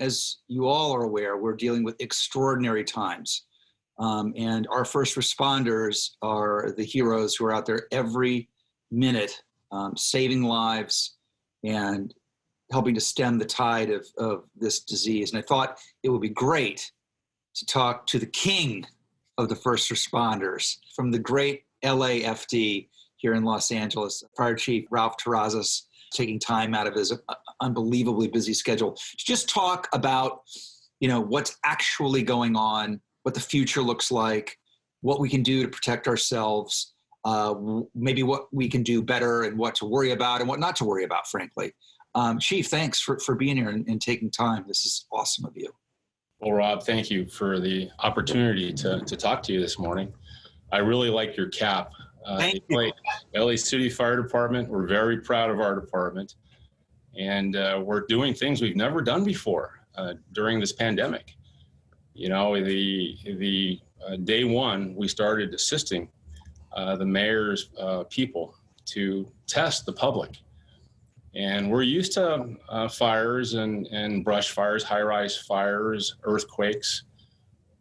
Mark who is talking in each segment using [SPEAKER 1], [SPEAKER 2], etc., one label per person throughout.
[SPEAKER 1] As you all are aware, we're dealing with extraordinary times. Um, and our first responders are the heroes who are out there every minute um, saving lives and helping to stem the tide of, of this disease. And I thought it would be great to talk to the king of the first responders from the great LAFD here in Los Angeles, Fire Chief Ralph Terrazas, taking time out of his uh, unbelievably busy schedule to just talk about, you know, what's actually going on, what the future looks like, what we can do to protect ourselves, uh, maybe what we can do better and what to worry about and what not to worry about, frankly. Um, Chief, thanks for, for being here and, and taking time. This is awesome of you.
[SPEAKER 2] Well, Rob, thank you for the opportunity to, to talk to you this morning. I really like your cap.
[SPEAKER 1] Uh, thank you.
[SPEAKER 2] LA City Fire Department, we're very proud of our department. And uh, we're doing things we've never done before uh, during this pandemic. You know, the, the uh, day one, we started assisting uh, the mayor's uh, people to test the public and we're used to uh, fires and, and brush fires, high rise fires, earthquakes,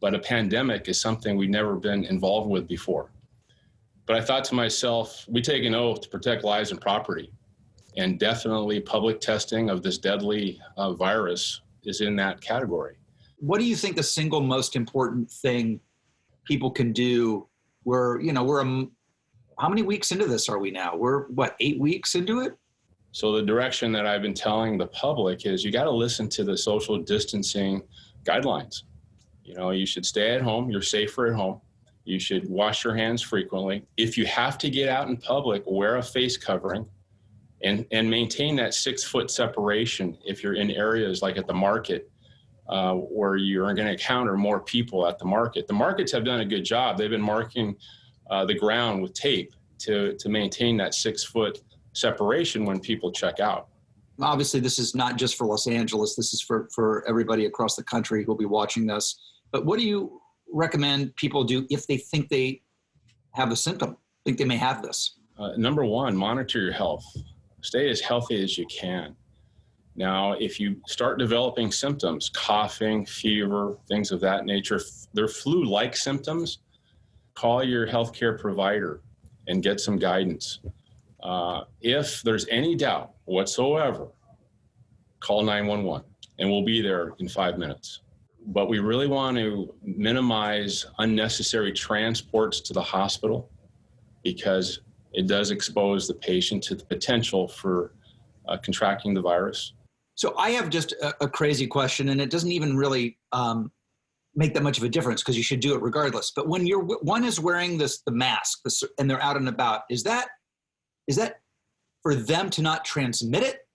[SPEAKER 2] but a pandemic is something we've never been involved with before. But I thought to myself, we take an oath to protect lives and property. And definitely public testing of this deadly uh, virus is in that category.
[SPEAKER 1] What do you think the single most important thing people can do? We're, you know, we're, a, how many weeks into this are we now? We're, what, eight weeks into it?
[SPEAKER 2] So the direction that I've been telling the public is you got to listen to the social distancing guidelines. You know, you should stay at home. You're safer at home. You should wash your hands frequently. If you have to get out in public, wear a face covering and, and maintain that six foot separation if you're in areas like at the market uh, where you're going to encounter more people at the market. The markets have done a good job. They've been marking uh, the ground with tape to, to maintain that six foot separation when people check out.
[SPEAKER 1] Obviously, this is not just for Los Angeles. This is for, for everybody across the country who'll be watching this. But what do you recommend people do if they think they have a symptom, think they may have this?
[SPEAKER 2] Uh, number one, monitor your health. Stay as healthy as you can. Now, if you start developing symptoms, coughing, fever, things of that nature, they're flu-like symptoms, call your healthcare provider and get some guidance. Uh, if there's any doubt whatsoever, call 911 and we'll be there in five minutes. But we really want to minimize unnecessary transports to the hospital because it does expose the patient to the potential for uh, contracting the virus.
[SPEAKER 1] So I have just a, a crazy question, and it doesn't even really um, make that much of a difference because you should do it regardless. But when you're one is wearing this the mask this, and they're out and about, is that is that for them to not transmit it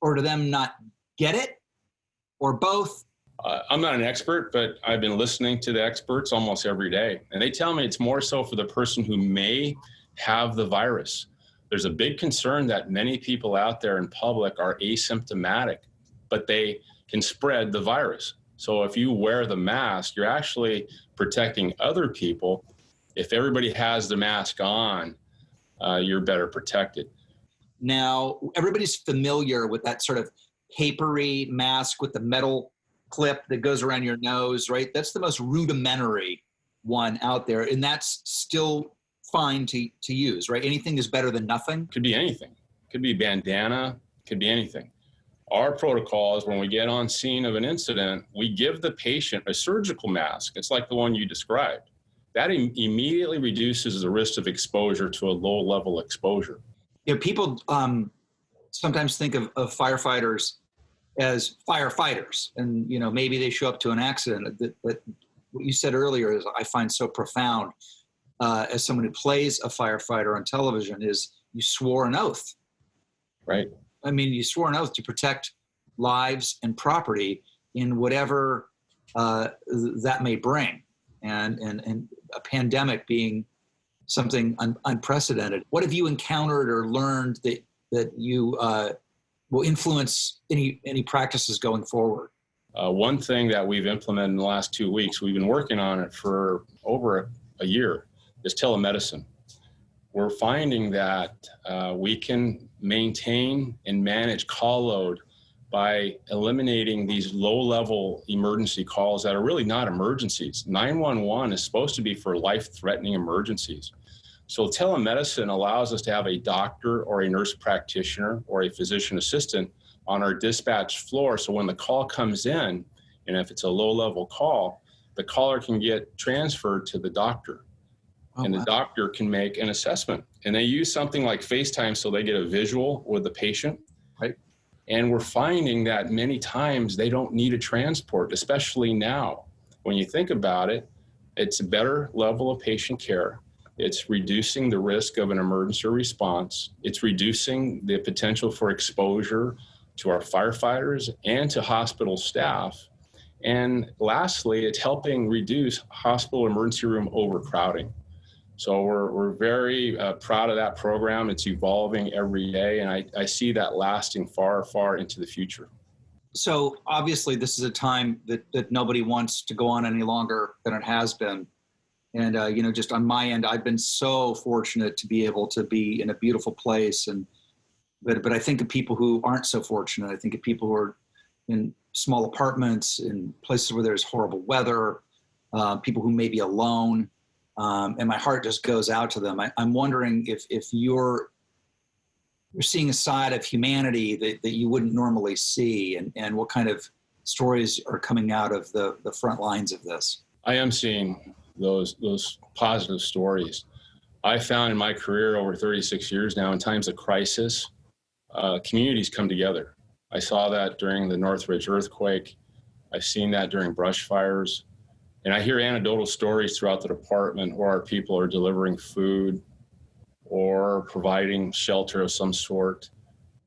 [SPEAKER 1] or to them not get it or both?
[SPEAKER 2] Uh, I'm not an expert, but I've been listening to the experts almost every day. And they tell me it's more so for the person who may have the virus. There's a big concern that many people out there in public are asymptomatic, but they can spread the virus. So if you wear the mask, you're actually protecting other people. If everybody has the mask on, uh, you're better protected.
[SPEAKER 1] Now, everybody's familiar with that sort of papery mask with the metal clip that goes around your nose, right? That's the most rudimentary one out there, and that's still fine to, to use, right? Anything is better than nothing.
[SPEAKER 2] Could be anything. Could be bandana, could be anything. Our protocol is when we get on scene of an incident, we give the patient a surgical mask. It's like the one you described that Im immediately reduces the risk of exposure to a low level exposure.
[SPEAKER 1] You know, people um, sometimes think of, of, firefighters as firefighters, and you know maybe they show up to an accident. But, but what you said earlier is I find so profound. Uh, as someone who plays a firefighter on television, is you swore an oath.
[SPEAKER 2] Right.
[SPEAKER 1] I mean, you swore an oath to protect lives and property in whatever uh, that may bring. And, and, and a pandemic being something un unprecedented. What have you encountered or learned that that you uh, will influence any any practices going forward?
[SPEAKER 2] Uh, one thing that we've implemented in the last two weeks, we've been working on it for over a year, is telemedicine. We're finding that uh, we can maintain and manage call load by eliminating these low level emergency calls that are really not emergencies. 911 is supposed to be for life threatening emergencies. So telemedicine allows us to have a doctor or a nurse practitioner or a physician assistant on our dispatch floor. So when the call comes in, and if it's a low level call, the caller can get transferred to the doctor
[SPEAKER 1] Oh,
[SPEAKER 2] and the
[SPEAKER 1] wow.
[SPEAKER 2] doctor can make an assessment. And they use something like FaceTime so they get a visual with the patient.
[SPEAKER 1] Right.
[SPEAKER 2] And we're finding that many times they don't need a transport, especially now. When you think about it, it's a better level of patient care. It's reducing the risk of an emergency response. It's reducing the potential for exposure to our firefighters and to hospital staff. And lastly, it's helping reduce hospital emergency room overcrowding. So we're, we're very uh, proud of that program. It's evolving every day, and I, I see that lasting far, far into the future.
[SPEAKER 1] So obviously, this is a time that, that nobody wants to go on any longer than it has been. And, uh, you know, just on my end, I've been so fortunate to be able to be in a beautiful place. And, but, but I think of people who aren't so fortunate. I think of people who are in small apartments, in places where there's horrible weather, uh, people who may be alone. Um, and my heart just goes out to them. I, I'm wondering if, if you're you're seeing a side of humanity that, that you wouldn't normally see and, and what kind of stories are coming out of the, the front lines of this
[SPEAKER 2] I am seeing those those positive stories. I found in my career over 36 years now, in times of crisis, uh, communities come together. I saw that during the Northridge earthquake. I've seen that during brush fires. And I hear anecdotal stories throughout the department where our people are delivering food or providing shelter of some sort.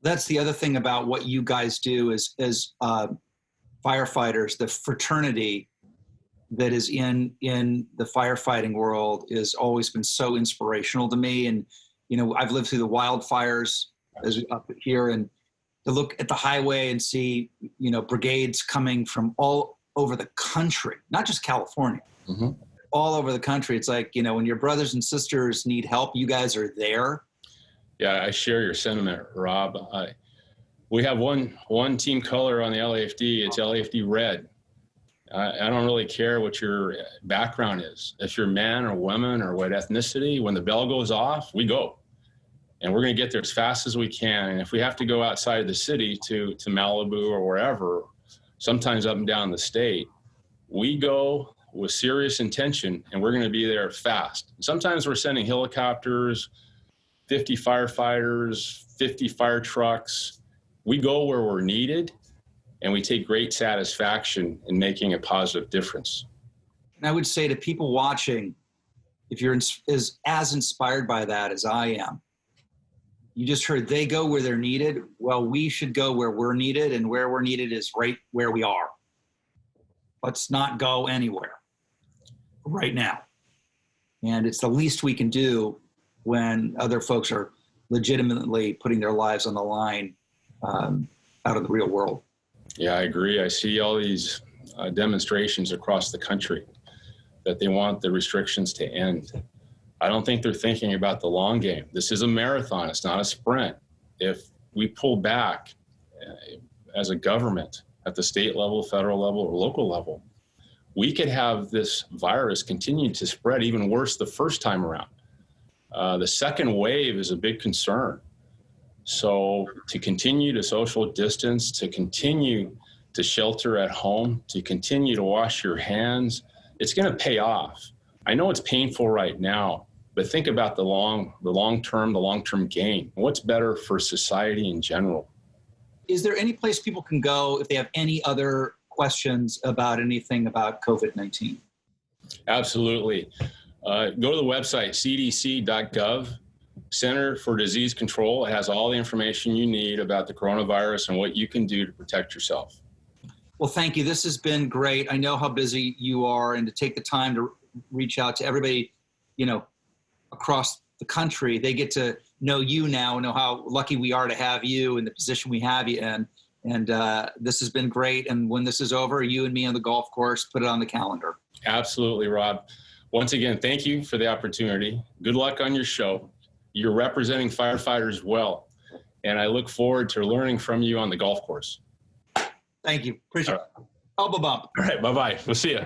[SPEAKER 1] that's the other thing about what you guys do is as uh, firefighters the fraternity that is in in the firefighting world has always been so inspirational to me and you know i've lived through the wildfires as up here and to look at the highway and see you know brigades coming from all over the country not just california
[SPEAKER 2] Mhm.
[SPEAKER 1] all over the country it's like you know when your brothers and sisters need help you guys are there
[SPEAKER 2] Yeah, I share your sentiment, Rob. I, we have one one team color on the LAFD. It's LAFD red. I, I don't really care what your background is. If you're man or woman or what ethnicity, when the bell goes off, we go, and we're going to get there as fast as we can. And if we have to go outside of the city to to Malibu or wherever, sometimes up and down the state, we go with serious intention, and we're going to be there fast. Sometimes we're sending helicopters. 50 firefighters, 50 fire trucks. We go where we're needed and we take great satisfaction in making a positive difference.
[SPEAKER 1] And I would say to people watching, if you're as, as inspired by that as I am, you just heard they go where they're needed. Well, we should go where we're needed, and where we're needed is right where we are. Let's not go anywhere right now. And it's the least we can do when other folks are legitimately putting their lives on the line um, out of the real world.
[SPEAKER 2] Yeah, I agree. I see all these uh, demonstrations across the country that they want the restrictions to end. I don't think they're thinking about the long game. This is a marathon, it's not a sprint. If we pull back uh, as a government at the state level, federal level, or local level, we could have this virus continue to spread even worse the first time around. Uh, the second wave is a big concern. So to continue to social distance, to continue to shelter at home, to continue to wash your hands, it's going to pay off. I know it's painful right now, but think about the long, the long term, the long term gain. What's better for society in general?
[SPEAKER 1] Is there any place people can go if they have any other questions about anything about COVID 19?
[SPEAKER 2] Absolutely. Uh, go to the website cdc.gov. Center for Disease Control It has all the information you need about the coronavirus and what you can do to protect yourself.
[SPEAKER 1] Well, thank you. This has been great. I know how busy you are, and to take the time to reach out to everybody, you know, across the country, they get to know you now, and know how lucky we are to have you in the position we have you in. And uh, this has been great. And when this is over, you and me on the golf course, put it on the calendar.
[SPEAKER 2] Absolutely, Rob. Once again, thank you for the opportunity. Good luck on your show. You're representing firefighters well, and I look forward to learning from you on the golf course.
[SPEAKER 1] Thank you. Appreciate it. Elbow bump.
[SPEAKER 2] All right, bye-bye. We'll see you.